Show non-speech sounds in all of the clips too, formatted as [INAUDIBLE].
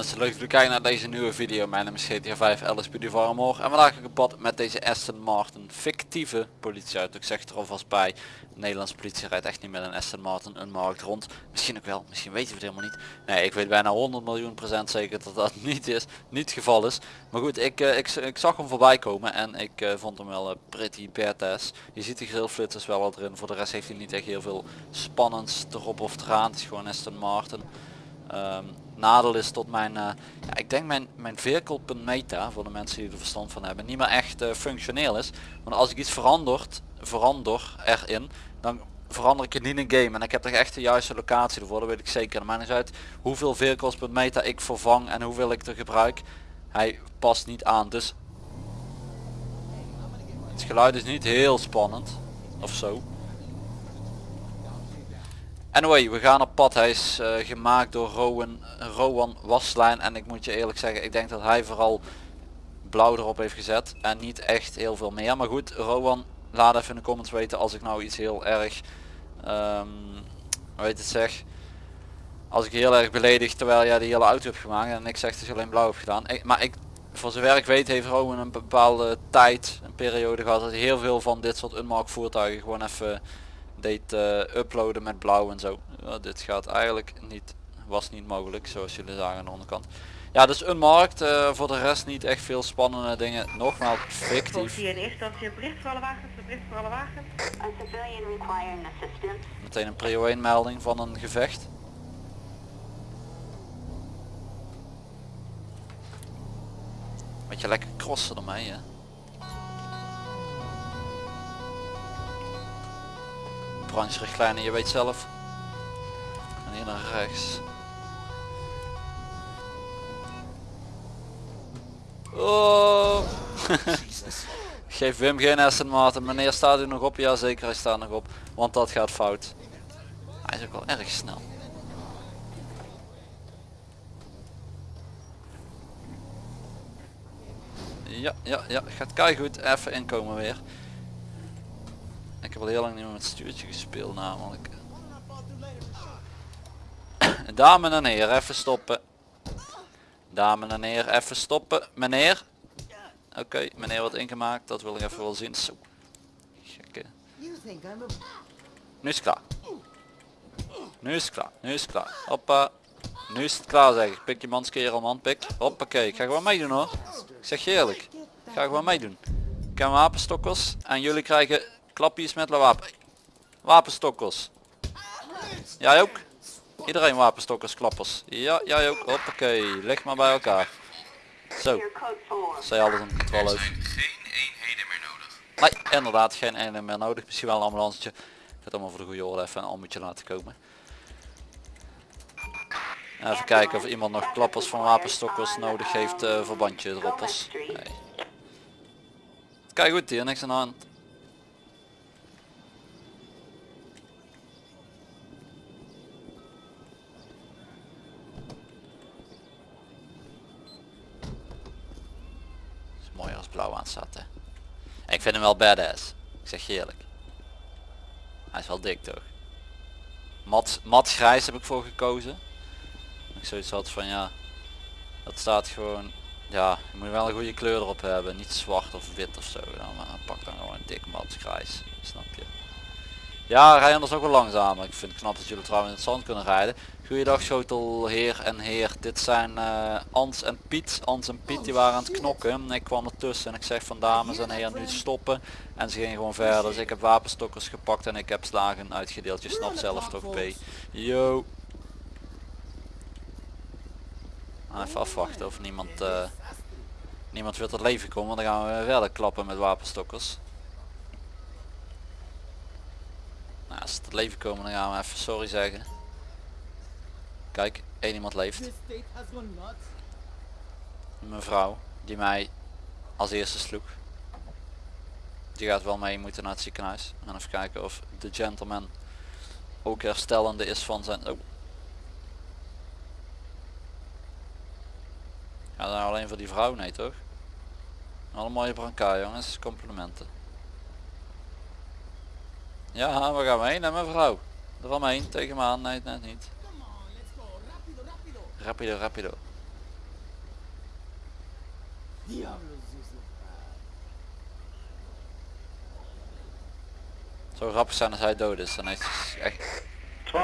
mensen, leuk dat kijken naar deze nieuwe video. Mijn naam is GTA 5 LSPD Varmor en vandaag ga ik op pad met deze Aston Martin fictieve politieauto. Ik zeg er alvast bij, de Nederlandse politie rijdt echt niet met een Aston Martin een markt rond. Misschien ook wel, misschien weten we het helemaal niet. Nee, ik weet bijna 100 miljoen procent zeker dat dat [LAUGHS] niet is, niet het geval is. Maar goed, ik, uh, ik, ik, zag hem voorbij komen en ik uh, vond hem wel uh, pretty badass. Je ziet de grillflitsers wel al erin, voor de rest heeft hij niet echt heel veel spannends erop of eraan. Het is gewoon Aston Martin. Um, nadeel is tot mijn, uh, ja, ik denk mijn, mijn vehicle.meta, voor de mensen die er verstand van hebben, niet meer echt uh, functioneel is. Want als ik iets verandert, verander erin, dan verander ik het niet in game. En ik heb er echt de juiste locatie ervoor, dat weet ik zeker. Maar niet uit hoeveel vehicles.meta ik vervang en hoeveel ik er gebruik. Hij past niet aan, dus het geluid is niet heel spannend of zo. Anyway, we gaan op pad. Hij is uh, gemaakt door Rowan, Rowan Waslijn. En ik moet je eerlijk zeggen, ik denk dat hij vooral blauw erop heeft gezet. En niet echt heel veel meer. Maar goed, Rowan, laat even in de comments weten als ik nou iets heel erg... Um, weet het zeg... Als ik heel erg beledig terwijl jij de hele auto hebt gemaakt. En ik zeg dat je alleen blauw hebt gedaan. Ik, maar ik, voor zover ik weet heeft Rowan een bepaalde tijd, een periode gehad. Dat hij heel veel van dit soort unmark voertuigen gewoon even deed uh, uploaden met blauw en zo. Ja, dit gaat eigenlijk niet, was niet mogelijk zoals jullie zagen aan de onderkant. Ja, dus een markt, uh, voor de rest niet echt veel spannende dingen. Nogmaals, fictief. in eerste instantie een bericht voor alle wagens, een bericht voor alle wagens. Meteen een prio 1 melding van een gevecht. Beetje lekker crossen ermee hè. Brancherichtlijnen, je weet zelf. En hier naar rechts. Oh. [LAUGHS] Geef Wim geen Aston Martin. Meneer staat u nog op? Ja zeker hij staat nog op. Want dat gaat fout. Hij is ook wel erg snel. Ja, ja, ja. Gaat kei goed. Even inkomen weer. Ik heb al heel lang niet meer met stuurtje gespeeld namelijk. [COUGHS] Dames en heren, even stoppen. Dames en heren, even stoppen. Meneer. Oké, okay, meneer wordt ingemaakt. Dat wil ik even wel zien. Zo. Gekke. Nu is het klaar. Nu is het klaar. Nu is het klaar. Hoppa. Nu is het klaar zeg ik. Pik je mans kerel man. Pik. Hoppakee. Ik ga gewoon meedoen hoor. Ik zeg je eerlijk. Ik ga gewoon meedoen. Ik heb wapenstokkers. En jullie krijgen Klapjes met wapen. Wapenstokkers. Jij ook? Iedereen wapenstokkers, klappers. Ja, jij ook. Hoppakee. Leg maar bij elkaar. Zo. Zij alles een controle over. geen eenheden meer nodig. Nee, inderdaad geen eenheden meer nodig. Misschien wel een ambulancetje. Ik ga het allemaal voor de goede orde even een ambulance laten komen. Even kijken of iemand nog klappers van wapenstokkers nodig heeft uh, verbandje droppers. Nee. Kijk goed hier, niks aan de hand. Blauw aan. Hè. ik vind hem wel badass. Ik zeg je eerlijk. Hij is wel dik toch. Mat, mat grijs heb ik voor gekozen. Ik zoiets had van ja. Dat staat gewoon. Ja, je moet wel een goede kleur erop hebben. Niet zwart of wit of zo. Dan maar pak dan gewoon dik mat grijs. Snap je. Ja, rij anders ook wel langzamer. Ik vind het knap dat jullie trouwens in het zand kunnen rijden. Goeiedag schotel heer en heer. Dit zijn uh, Ans en Piet. Ans en Piet die waren aan het knokken. Ik kwam ertussen en ik zeg van dames en heren nu stoppen. En ze gingen gewoon verder. Dus ik heb wapenstokkers gepakt en ik heb slagen uitgedeeld. Je snapt zelf toch P. Yo. Even afwachten of niemand, uh, niemand wil tot leven komen. Dan gaan we verder klappen met wapenstokkers. Nou, als ze tot leven komen dan gaan we even sorry zeggen. Kijk, één iemand leeft. Mevrouw, die mij als eerste sloeg. Die gaat wel mee moeten naar het ziekenhuis. En even kijken of de gentleman ook herstellende is van zijn... Oh. Ja, alleen voor die vrouw, nee toch? Alle mooie brancard jongens, complimenten. Ja, we gaan heen naar mevrouw. Er van heen, tegen me aan, nee net niet. Rapido, rapido. Zo rap staan als hij dood is, dan heeft hij echt... 12.01.30, 12.01.30.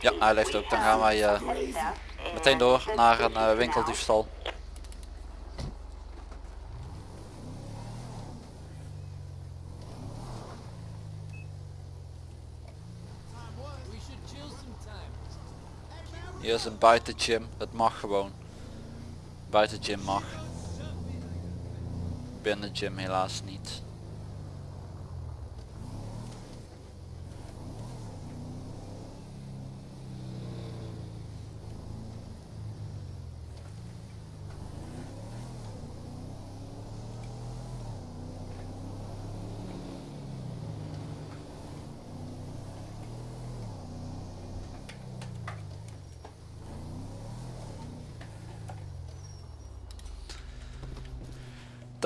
Ja, hij leeft ook. Dan gaan wij uh, meteen door naar een uh, winkeldiefstal. Is een buitengym. Het mag gewoon. Buitengym mag. Binnen gym helaas niet.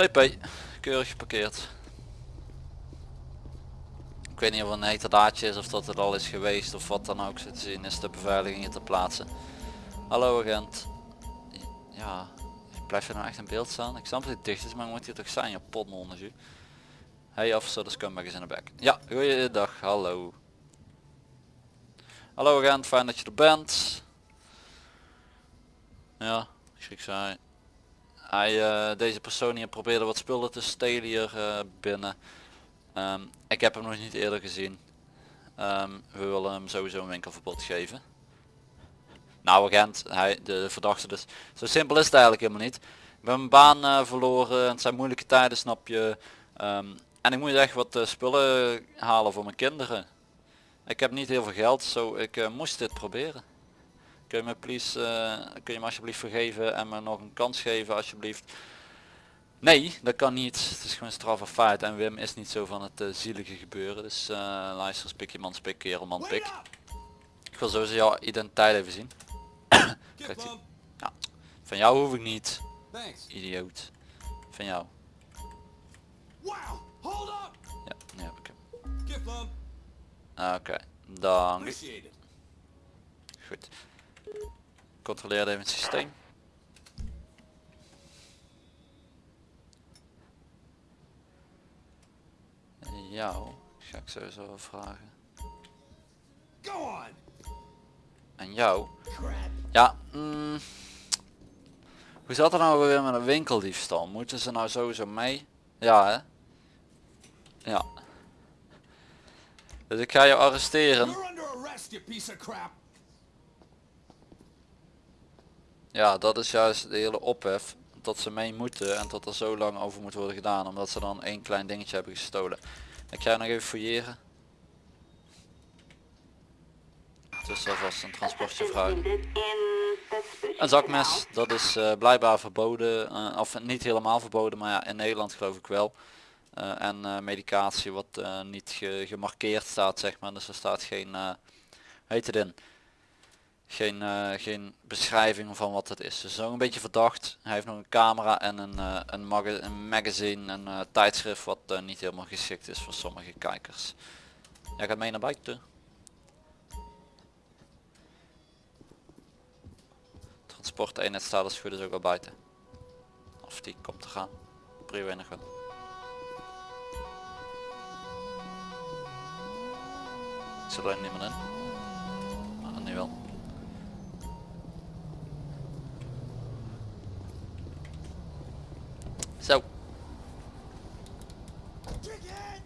TP, keurig geparkeerd. Ik weet niet of het een heterdaadje is of dat het al is geweest of wat dan ook. Zo te zien is de beveiliging hier te plaatsen. Hallo agent. Ja, blijf je nou echt in beeld staan? Ik snap dat het dicht is, maar moet hier toch zijn, je potnondertje. Hey officer, de scumbag is in de bek. Ja, goeiedag, hallo. Hallo agent, fijn dat je er bent. Ja, schrik zei. Hij, eh, deze persoon hier probeerde wat spullen te stelen hier eh, binnen. Ehm, ik heb hem nog niet eerder gezien. Ehm, we willen hem sowieso een winkelverbod geven. Nou agent, hij, de verdachte dus. Zo simpel is het eigenlijk helemaal niet. Ik ben mijn baan eh, verloren, het zijn moeilijke tijden snap je. Ehm, en ik moet echt wat spullen halen voor mijn kinderen. Ik heb niet heel veel geld, zo ik moest dit proberen. Kun je me please, eh, kun je me alsjeblieft vergeven en me nog een kans geven alsjeblieft. Nee, dat kan niet. Het is gewoon straf of feit en Wim is niet zo van het eh, zielige gebeuren. Dus eh luister, spik je man, spik, kerel man, pik. Ik wil sowieso jouw identiteit even zien. Ja, van jou hoef ik niet, idioot. Van jou. Wow! Hold up! Ja, nu heb ik hem. Oké, dank. Appreciate it. Goed. Controleer even het systeem. Jou ga ik sowieso vragen. Go on! En jou? Ja, mm, hoe zat het nou weer met een winkeldiefstal? Moeten ze nou sowieso mee? Ja hè? Ja. Dus ik ga je arresteren. You're under arrest, you piece of crap! Ja, dat is juist de hele ophef. Dat ze mee moeten en dat er zo lang over moet worden gedaan. Omdat ze dan één klein dingetje hebben gestolen. Ik ga nog even fouilleren. Dus alvast een transportje vragen. Een zakmes, dat is eh, blijkbaar verboden. eh, of niet helemaal verboden, maar ja, in Nederland geloof ik wel. Eh, en medicatie wat niet ge- gemarkeerd staat, zeg maar. Dus er staat geen, heet het in, geen, eh, geen beschrijving van wat het is. Dus een beetje verdacht. Hij heeft nog een camera en een, eh, een, maga een magazine, een eh, tijdschrift wat niet helemaal geschikt is voor sommige kijkers. Jij gaat mee naar buiten. Transport eenheid staat als goed is ook al buiten. Of die komt te gaan. Prio nog wel. Ik zit niemand in. Maar nu wel. Zo. Chicken!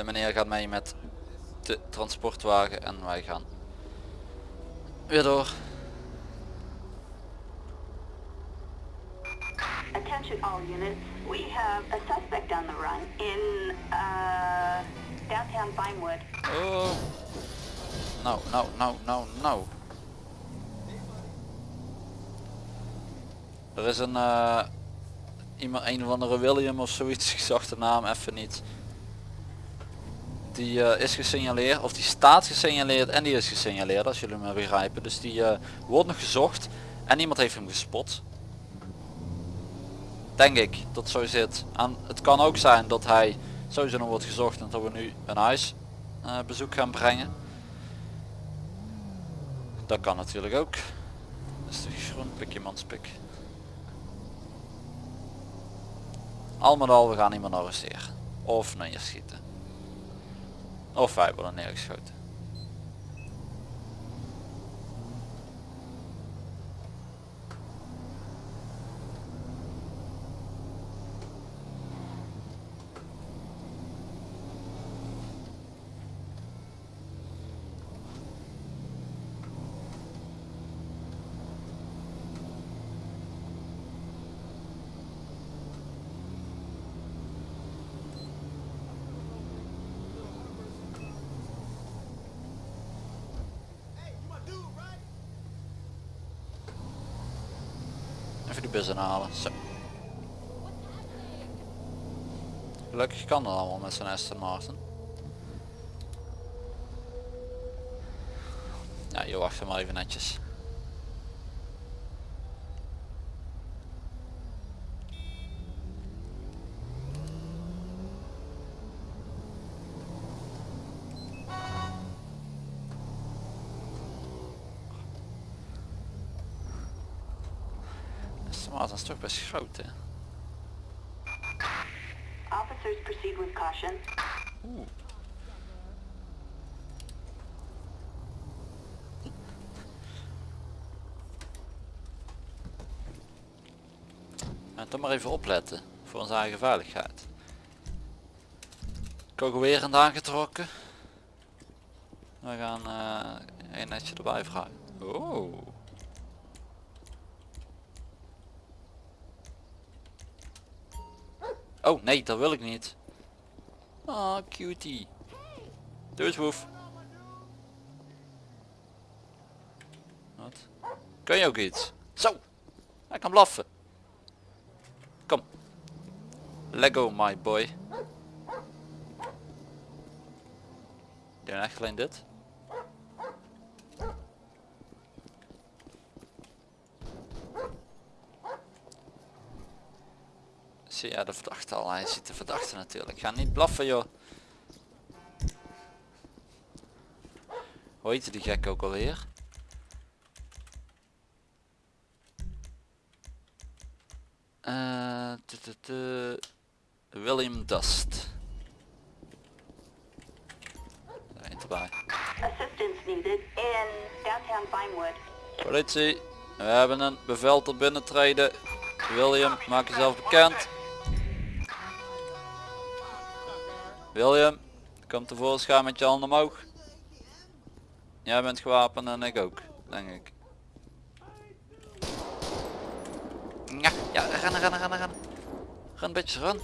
De meneer gaat mee met de transportwagen en wij gaan weer door. Attention all units. We have a suspect on the run in uh, downtown Vinewood. Oh. Nou, nou, nou, nou, nou. Er is een eh, iemand, een of andere William of zoiets, [LAUGHS] ik zag de naam even niet. Die eh, is gesignaleerd, of die staat gesignaleerd en die is gesignaleerd, als jullie me begrijpen. Dus die eh, wordt nog gezocht en iemand heeft hem gespot. Denk ik, dat zo zit. En het kan ook zijn dat hij sowieso nog wordt gezocht en dat we nu een huis eh, bezoek gaan brengen. Dat kan natuurlijk ook. Is de groen pikje manspik. Al met al, we gaan iemand arresteren. Of neerschieten. Of wij worden neergeschoten. Die bus inhalen. Zo. Gelukkig kan dat allemaal met zo'n Aston Martin. Ja, je wacht maar even netjes. Aston Martin is toch best groot hè. Officers proceed with caution. Oeh. Toch maar even opletten voor onze eigen veiligheid. Kogelwerend aangetrokken. We gaan eh een netje erbij vragen. Oh. Oh nee, dat wil ik niet. Ah, cutie. Doe eens woef. Wat? Kun je ook iets? Zo! Hij kan blaffen. Kom. Lego my boy. Doe echt alleen dit? Ja de verdachte al, hij ziet de verdachte natuurlijk. Ga niet blaffen joh. Hoe heette die gek ook alweer? Eh, tu- tu- tu- William Dust. Daar eentje erbij. Assistance needed in downtown Vinewood. Politie, we hebben een bevel tot binnentreden. William, maak jezelf bekend. William, kom tevoorschijn met je handen omhoog. Jij bent gewapend en ik ook, denk ik. Ja, ja, rennen, rennen, rennen, rennen. Ren, bitches, ren.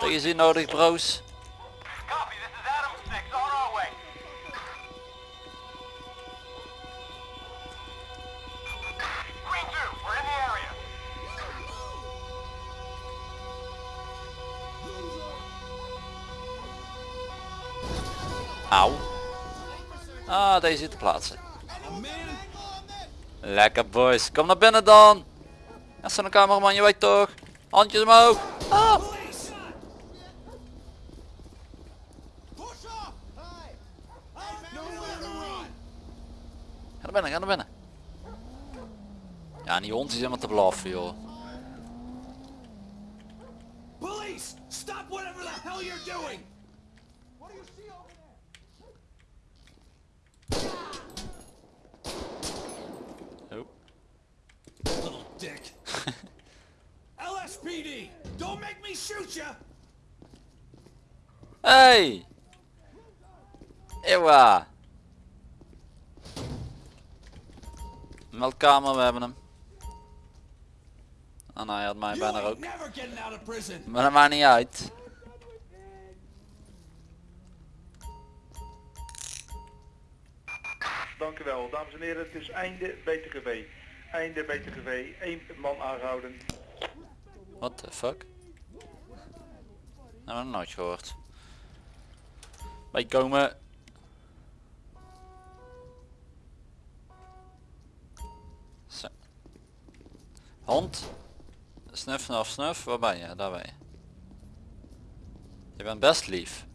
Ocean 1 here. Deze zit te plaatsen. Lekker boys, kom naar binnen dan. Ja, zo'n cameraman, je weet toch. Handjes omhoog. Ah. Ga naar binnen, ga naar binnen. Ja, die hond is helemaal te blaffen, joh. Police! Stop whatever the hell you're doing! What do you see over there? Oh. Little dick. Don't make me shoot ya! Hey! Ewa! Meldkamer, we hebben hem. Ah, nou, hij had mij bijna ook. Maar dat maakt niet uit. Dank u wel, dames en heren. Het is einde BTGV. Einde BTGV. Eén man aangehouden. What the fuck? Nou, nog nooit gehoord. Bijkomen. Zo. Hond. Snuf, snuf, snuf. Waar ben je? Daar ben je. Je bent best lief.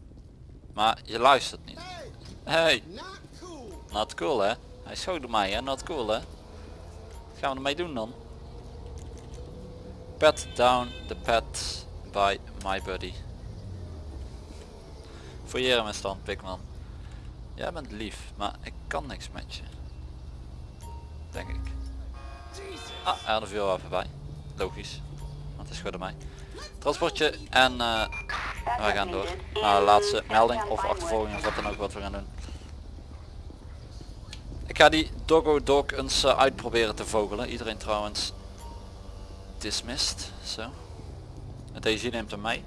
Maar je luistert niet. Hey, Not cool. hè. Hij schoot mij hè, not cool hè. Wat gaan we ermee doen dan? Pat down the pet by my buddy. Fouilleer mijn stand, Pikman. Jij bent lief, maar ik kan niks met je. Denk ik. Ah, er had een vuurwapen bij. Logisch. Want het is goed aan mij. Transportje en eh we gaan door. Naar de laatste melding of achtervolging of wat dan ook wat we gaan doen. Ik ga die Doggo Dog eens eh, uitproberen te vogelen. Iedereen trouwens dismissed. Zo. Het DG neemt hem mee.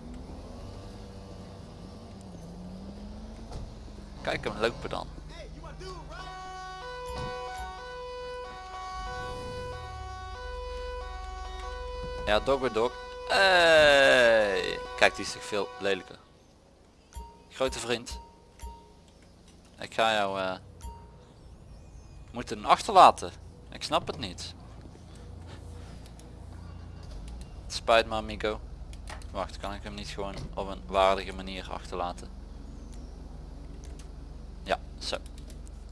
Kijk hem lopen dan. Ja, Doggo Dog. Hey. Kijk, die is toch veel lelijker. Grote vriend. Ik ga jou eh, moeten achterlaten. Ik snap het niet. Spijt me amigo. Wacht, kan ik hem niet gewoon op een waardige manier achterlaten? Ja, zo.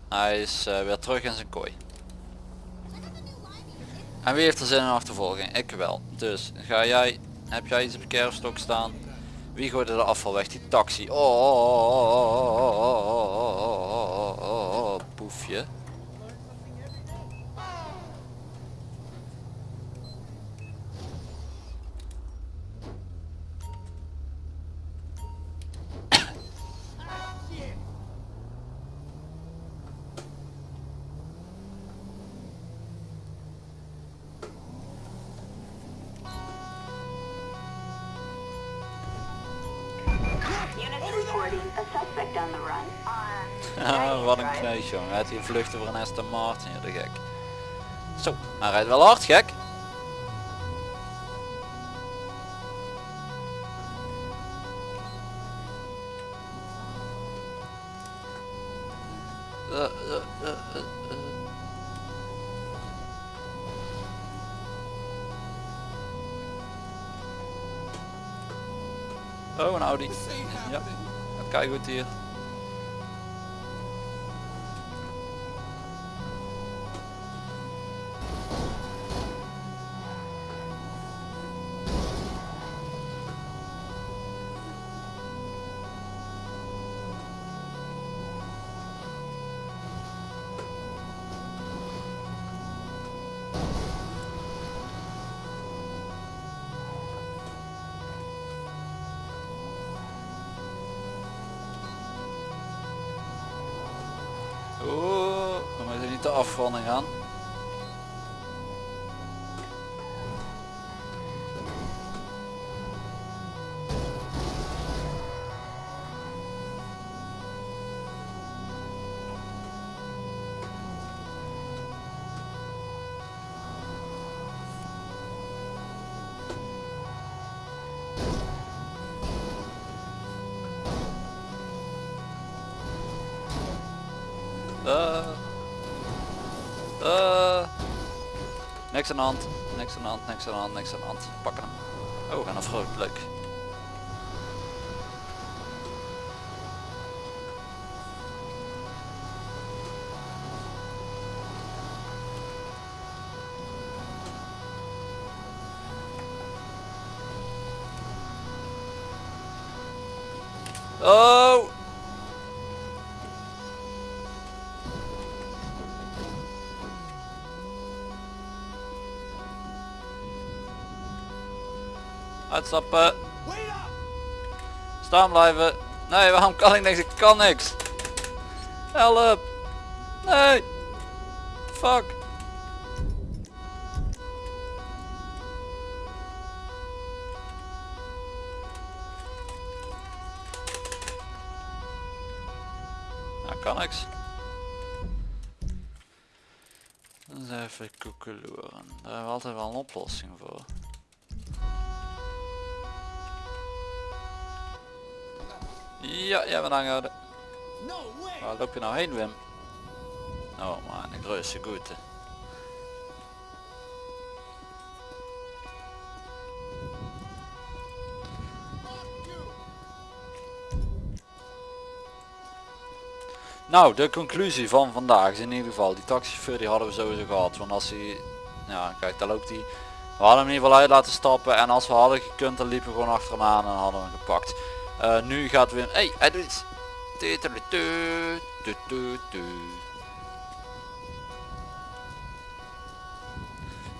Hij is eh, weer terug in zijn kooi. En wie heeft er zin in achtervolging? Ik wel. Dus ga jij, heb jij iets op de kerfstok staan? Wie gooide de afval weg? Die taxi. Oh, oh, oh, oh, oh, oh, oh, oh, oh, oh, oh, poefje. Units jongen. Gaat hier vluchten voor een Aston Martin, ja, de gek. Zo, hij rijdt wel hard, gek. Uh, oh, een Audi. Ja, het kijkt goed hier. Afronding gaan. Uh, uh, niks aan de hand, niks aan de hand, niks aan de hand, niks aan de hand. Pakken hem. Oh, en een vrolijk, leuk. Uitstappen. Staan blijven. Nee, waarom kan ik niks? Ik kan niks. Help. Nee. Fuck. Nou, kan niks. Dus even koekeloeren. Daar hebben we altijd wel een oplossing voor. Ja, jij bent aangehouden. Waar loop je nou heen Wim? Oh man, een grote goede. Nou, de conclusie van vandaag is in ieder geval, die taxichauffeur die hadden we sowieso gehad. Want als hij, ja kijk daar loopt hij. We hadden hem in ieder geval uit laten stappen en als we hadden gekund dan liepen we gewoon achter hem aan en hadden we hem gepakt. Eh, nu gaat weer, hey, hij doet iets.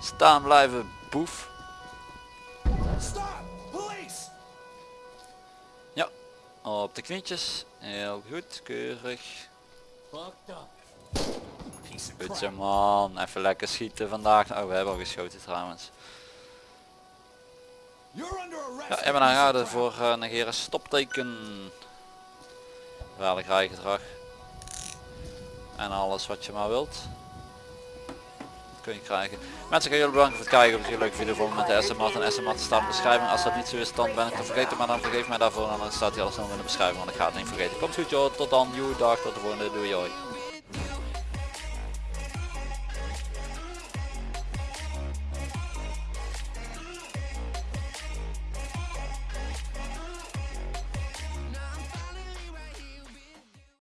Staan blijven, boef. Stop! Police! Ja, op de knietjes. Heel goed, keurig. Zo man, even lekker schieten vandaag. Oh, we hebben al geschoten trouwens. Ja, aanhouden crap. voor uh, negeren stopteken. Gevaarlijk rijgedrag. En alles wat je maar wilt. Kun je krijgen. Mensen, ik ga jullie bedanken voor het kijken. Je een leuke video vond met de SMAT en SMAT staat in de beschrijving. Als dat niet zo is, dan ben ik te vergeten. Maar dan vergeef mij daarvoor. En dan staat hij alles nog in de beschrijving. Want ik ga het niet vergeten. Komt goed joh. Tot dan. Joe, dag. Tot de volgende. Doei. Hoi.